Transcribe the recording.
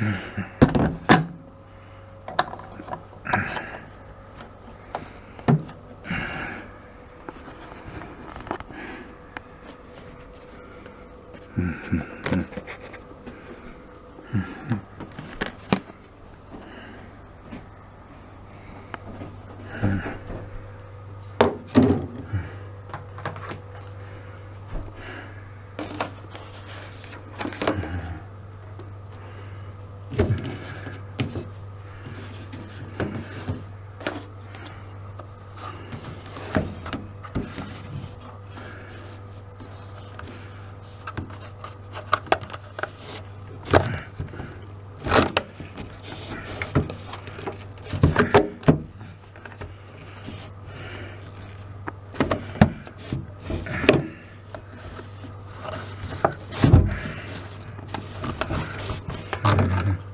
Mm-hmm. ハハハ。